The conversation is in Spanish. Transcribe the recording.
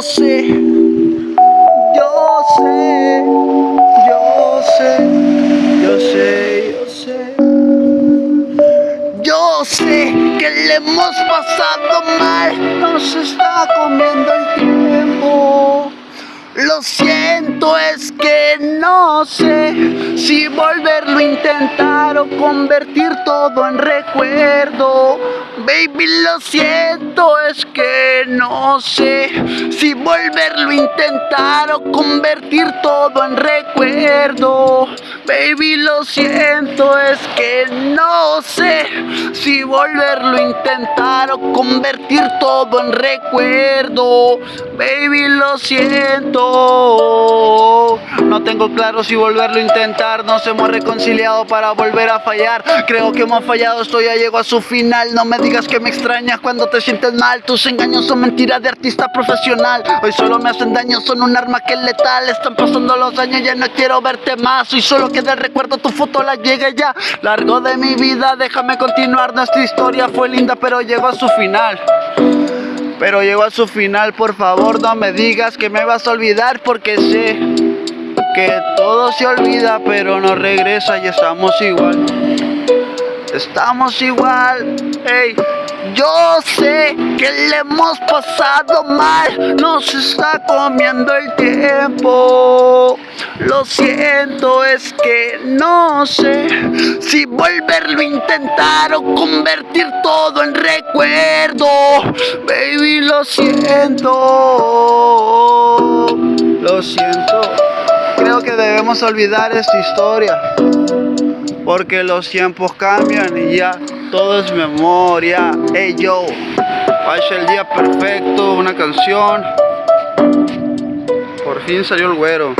Yo sé, yo sé, yo sé, yo sé, yo sé. Yo sé que le hemos pasado mal, nos está comiendo el tiempo. Lo siento, es que no sé si volverlo a intentar o convertir todo en recuerdo. Baby, lo siento, es que no sé si volverlo a intentar o convertir todo en recuerdo. Baby, siento, es que no sé si volverlo a intentar o convertir todo en recuerdo. Baby, lo siento. No tengo claro si volverlo a intentar. Nos hemos reconciliado para volver a fallar. Creo que hemos fallado, esto ya llegó a su final. No me digas que me extrañas cuando te sientes mal. Tus engaños son mentiras de artista profesional. Hoy solo me hacen daño, son un arma que es letal. Están pasando los años, ya no quiero verte más. Hoy solo queda el recuerdo, tu foto la llegue ya. Largo de mi vida, déjame continuar. Nuestra historia fue linda, pero llegó a su final. Pero llegó a su final, por favor no me digas que me vas a olvidar porque sé que todo se olvida pero no regresa y estamos igual. Estamos igual, hey. Yo sé que le hemos pasado mal, nos está comiendo el tiempo. Lo siento, es que no sé si volverlo a intentar o convertir todo en recuerdo. Baby, lo siento. Lo siento. Creo que debemos olvidar esta historia. Porque los tiempos cambian y ya todo es memoria. Hey yo, pasa el día perfecto, una canción. Por fin salió el güero.